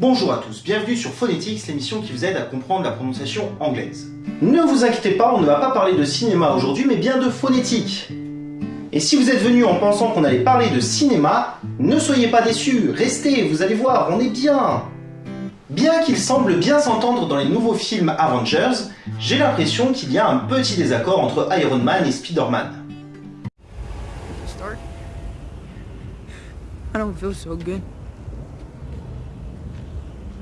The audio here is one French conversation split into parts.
Bonjour à tous, bienvenue sur Phonetics, l'émission qui vous aide à comprendre la prononciation anglaise. Ne vous inquiétez pas, on ne va pas parler de cinéma aujourd'hui, mais bien de phonétique. Et si vous êtes venu en pensant qu'on allait parler de cinéma, ne soyez pas déçus, restez, vous allez voir, on est bien Bien qu'il semble bien s'entendre dans les nouveaux films Avengers, j'ai l'impression qu'il y a un petit désaccord entre Iron Man et Spider-Man.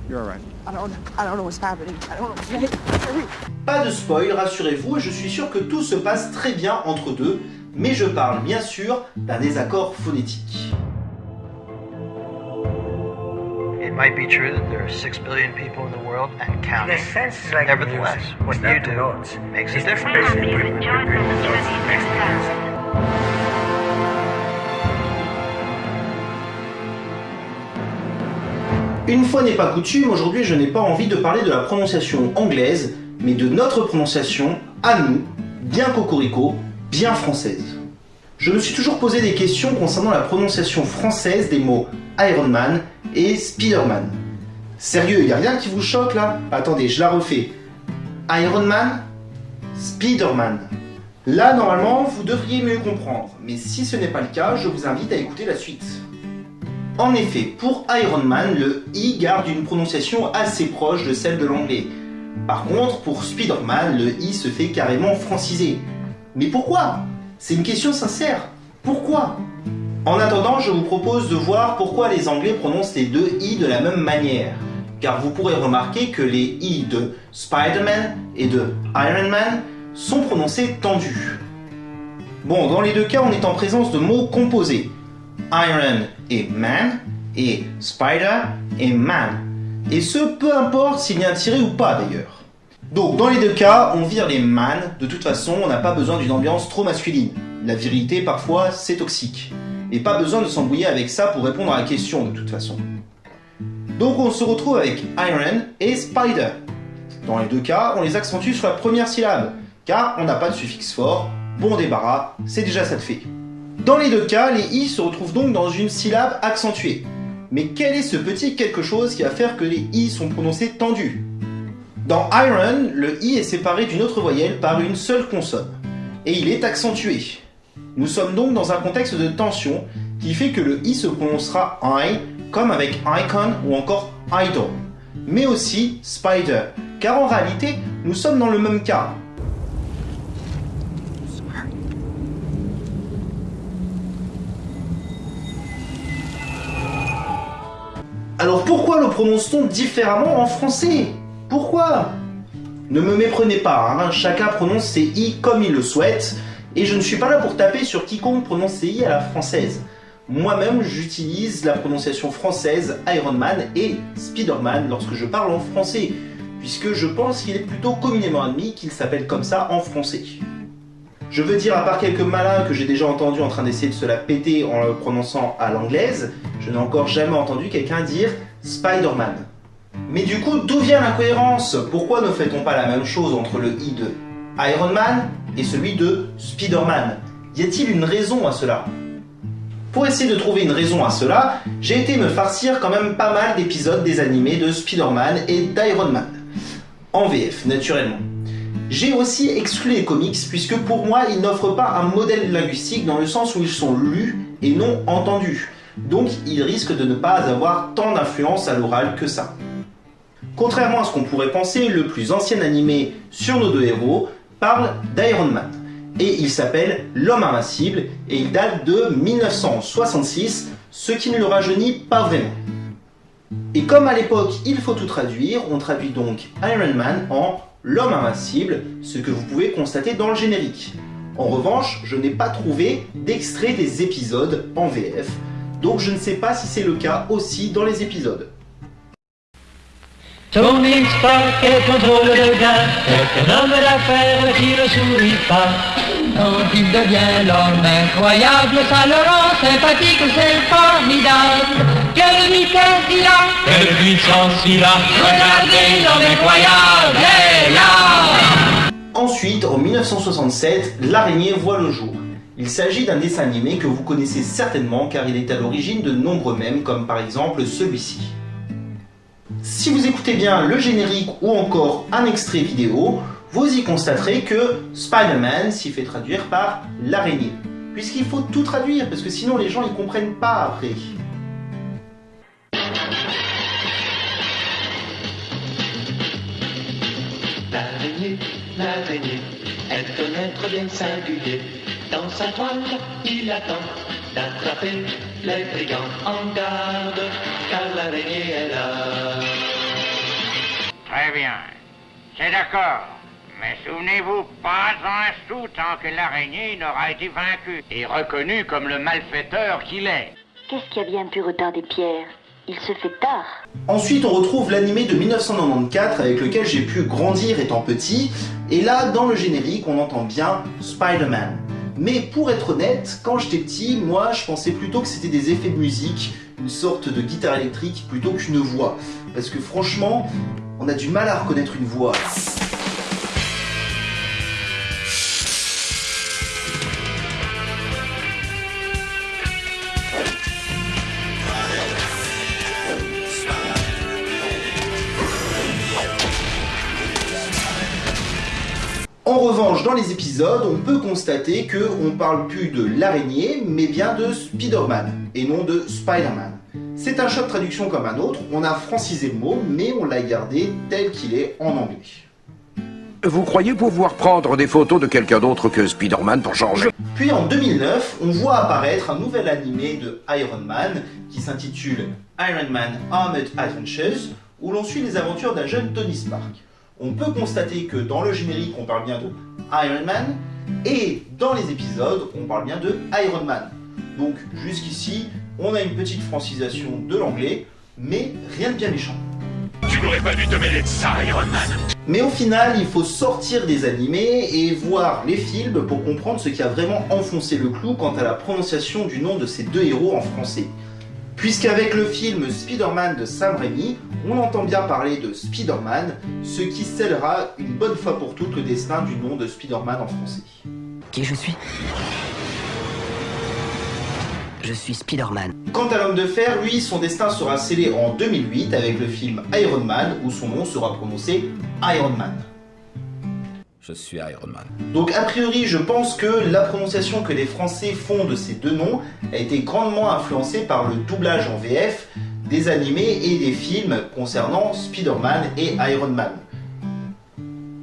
You're alright. I don't I don't know what's happening. I don't know. Pas de spoil, rassurez-vous, et je suis sûr que tout se passe très bien entre deux, mais je parle bien sûr d'un désaccord phonétique. It might be true that there are six billion people in the world and In counting. a sense, like Nevertheless, music, what you do makes a difference. Une fois n'est pas coutume, aujourd'hui je n'ai pas envie de parler de la prononciation anglaise, mais de notre prononciation, à nous, bien cocorico, bien française. Je me suis toujours posé des questions concernant la prononciation française des mots Iron Man et Spider-Man. Sérieux, y a rien qui vous choque là? Attendez, je la refais. Iron Man, Spider-Man. Là, normalement, vous devriez mieux comprendre, mais si ce n'est pas le cas, je vous invite à écouter la suite. En effet, pour Iron Man, le I garde une prononciation assez proche de celle de l'anglais. Par contre, pour Spider-Man, le I se fait carrément franciser. Mais pourquoi? C'est une question sincère. Pourquoi? En attendant, je vous propose de voir pourquoi les Anglais prononcent les deux I de la même manière. Car vous pourrez remarquer que les I de Spider-Man et de Iron Man sont prononcés tendus. Bon, dans les deux cas, on est en présence de mots composés. Iron et man, et Spider et man. Et ce, peu importe s'il y a un tiré ou pas d'ailleurs. Donc dans les deux cas, on vire les man, de toute façon on n'a pas besoin d'une ambiance trop masculine. La virilité parfois c'est toxique. Et pas besoin de s'embrouiller avec ça pour répondre à la question de toute façon. Donc on se retrouve avec Iron et Spider. Dans les deux cas, on les accentue sur la première syllabe, car on n'a pas de suffixe fort, bon débarras, c'est déjà ça de fait. Dans les deux cas, les i se retrouvent donc dans une syllabe accentuée. Mais quel est ce petit quelque chose qui va faire que les i sont prononcés tendus? Dans iron, le i est séparé d'une autre voyelle par une seule consonne. Et il est accentué. Nous sommes donc dans un contexte de tension qui fait que le i se prononcera i comme avec icon ou encore idol. Mais aussi spider, car en réalité, nous sommes dans le même cas. Alors pourquoi le prononce-t-on différemment en français? Pourquoi? Ne me méprenez pas, hein, chacun prononce ses i comme il le souhaite, et je ne suis pas là pour taper sur quiconque prononce ses i à la française. Moi-même, j'utilise la prononciation française Iron Man et Spider-Man lorsque je parle en français, puisque je pense qu'il est plutôt communément admis qu'il s'appelle comme ça en français. Je veux dire, à part quelques malins que j'ai déjà entendus en train d'essayer de se la péter en le prononçant à l'anglaise, je n'ai encore jamais entendu quelqu'un dire Spider-Man. Mais du coup, d'où vient l'incohérence? Pourquoi ne fait-on pas la même chose entre le i de Iron Man et celui de Spider-Man? Y a-t-il une raison à cela? Pour essayer de trouver une raison à cela, j'ai été me farcir quand même pas mal d'épisodes des animés de Spider-Man et d'Iron Man. En VF, naturellement. J'ai aussi exclu les comics puisque pour moi ils n'offrent pas un modèle linguistique dans le sens où ils sont lus et non entendus. Donc ils risquent de ne pas avoir tant d'influence à l'oral que ça. Contrairement à ce qu'on pourrait penser, le plus ancien animé sur nos deux héros parle d'Iron Man. Et il s'appelle L'Homme Invincible et il date de 1966, ce qui ne le rajeunit pas vraiment. Et comme à l'époque il faut tout traduire, on traduit donc Iron Man en L'homme invincible, ce que vous pouvez constater dans le générique. En revanche, je n'ai pas trouvé d'extrait des épisodes en VF, donc je ne sais pas si c'est le cas aussi dans les épisodes. Il devient l'homme incroyable, ça sympathique. Quelle vitesse il a, quelle puissance il a, regardez l'homme incroyable est là. Ensuite, en 1967, l'araignée voit le jour. Il s'agit d'un dessin animé que vous connaissez certainement car il est à l'origine de nombreux mèmes comme par exemple celui-ci. Si vous écoutez bien le générique ou encore un extrait vidéo, vous y constaterez que Spider-Man s'y fait traduire par l'araignée. Puisqu'il faut tout traduire, parce que sinon les gens ils comprennent pas après. L'araignée, l'araignée, est un être bien singulier. Dans sa toile, il attend d'attraper les brigands en garde, car l'araignée est là. Très bien. C'est d'accord. Mais souvenez-vous, pas un sou tant que l'araignée n'aura été vaincue et reconnu comme le malfaiteur qu'il est. Qu'est-ce qui a bien pu retarder Pierre? Il se fait tard. Ensuite, on retrouve l'animé de 1994 avec lequel j'ai pu grandir étant petit. Et là, dans le générique, on entend bien Spider-Man. Mais pour être honnête, quand j'étais petit, moi, je pensais plutôt que c'était des effets de musique, une sorte de guitare électrique plutôt qu'une voix. Parce que franchement, on a du mal à reconnaître une voix. Revanche, dans les épisodes, on peut constater que on parle plus de l'araignée, mais bien de Spider-Man, et non de Spider-Man. C'est un choix de traduction comme un autre, on a francisé le mot, mais on l'a gardé tel qu'il est en anglais. Vous croyez pouvoir prendre des photos de quelqu'un d'autre que Spider-Man pour changer? Puis en 2009, on voit apparaître un nouvel animé de Iron Man qui s'intitule Iron Man Armored Adventures, où l'on suit les aventures d'un jeune Tony Stark. On peut constater que dans le générique, on parle bien de Iron Man, et dans les épisodes, on parle bien de Iron Man. Donc jusqu'ici, on a une petite francisation de l'anglais, mais rien de bien méchant. Tu n'aurais pas dû te mêler de ça, Iron Man Mais au final, il faut sortir des animés et voir les films pour comprendre ce qui a vraiment enfoncé le clou quant à la prononciation du nom de ces deux héros en français. Puisqu'avec le film Spider-Man de Sam Raimi, on entend bien parler de Spider-Man, ce qui scellera une bonne fois pour toutes le destin du nom de Spider-Man en français. Qui je suis? Je suis Spider-Man. Quant à l'homme de fer, lui, son destin sera scellé en 2008 avec le film Iron Man, où son nom sera prononcé Iron Man. Je suis Iron Man. Donc a priori, je pense que la prononciation que les Français font de ces deux noms a été grandement influencée par le doublage en VF des animés et des films concernant Spider-Man et Iron Man.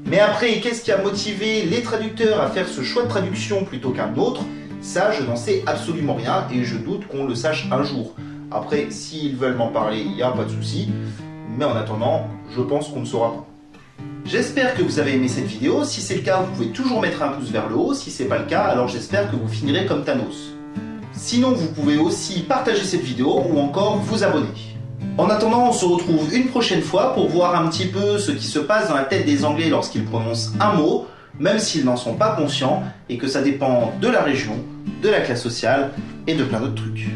Mais après, qu'est-ce qui a motivé les traducteurs à faire ce choix de traduction plutôt qu'un autre? Ça, je n'en sais absolument rien et je doute qu'on le sache un jour. Après, s'ils veulent m'en parler, il n'y a pas de souci. Mais en attendant, je pense qu'on ne saura pas. J'espère que vous avez aimé cette vidéo. Si c'est le cas, vous pouvez toujours mettre un pouce vers le haut. Si c'est pas le cas, alors j'espère que vous finirez comme Thanos. Sinon, vous pouvez aussi partager cette vidéo ou encore vous abonner. En attendant, on se retrouve une prochaine fois pour voir un petit peu ce qui se passe dans la tête des Anglais lorsqu'ils prononcent un mot, même s'ils n'en sont pas conscients, et que ça dépend de la région, de la classe sociale et de plein d'autres trucs.